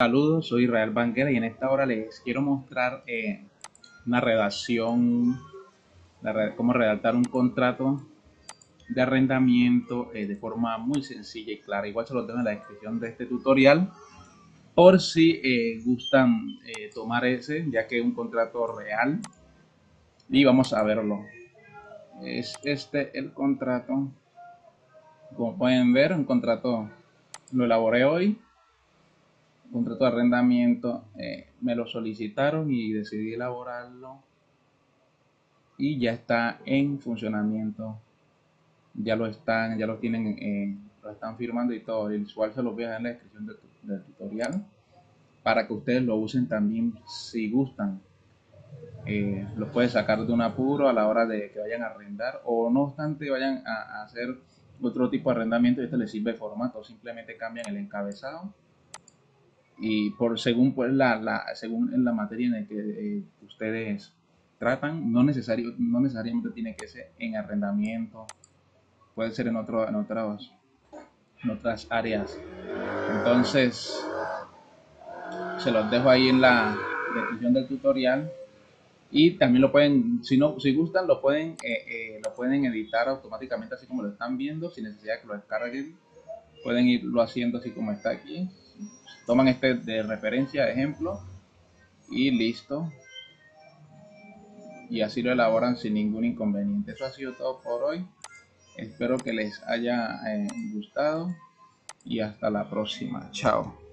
Saludos, soy Israel Banquera y en esta hora les quiero mostrar eh, una redacción, cómo redactar un contrato de arrendamiento eh, de forma muy sencilla y clara. Igual se lo tengo en la descripción de este tutorial por si eh, gustan tomar ese, ya que es un contrato real. Y vamos a verlo. Es este el contrato. Como pueden ver, un contrato lo elaboré hoy contrato de arrendamiento eh, me lo solicitaron y decidí elaborarlo. Y ya está en funcionamiento. Ya lo están ya lo tienen eh, lo están firmando y todo. El cual se los voy a dejar en la descripción del, tutorial para que ustedes lo usen también si gustan. Eh, los puede sacar de un apuro a la hora de que vayan a arrendar o no obstante vayan a, hacer otro tipo de arrendamiento este les sirve formato simplemente cambian el encabezado y por según pues la, la según en la materia en la que eh, ustedes tratan no necesario no necesariamente tiene que ser en arrendamiento puede ser en otro en otras en otras áreas. Entonces se los dejo ahí en la descripción del tutorial y también lo pueden si no si gustan lo pueden eh, eh, lo pueden editar automáticamente así como lo están viendo sin necesidad de que lo descarguen. Pueden irlo haciendo así como está aquí toman este de referencia, ejemplo, y listo. Y así lo elaboran sin ningún inconveniente. Eso ha sido todo por hoy. Espero que les haya eh, gustado y hasta la próxima. Chao.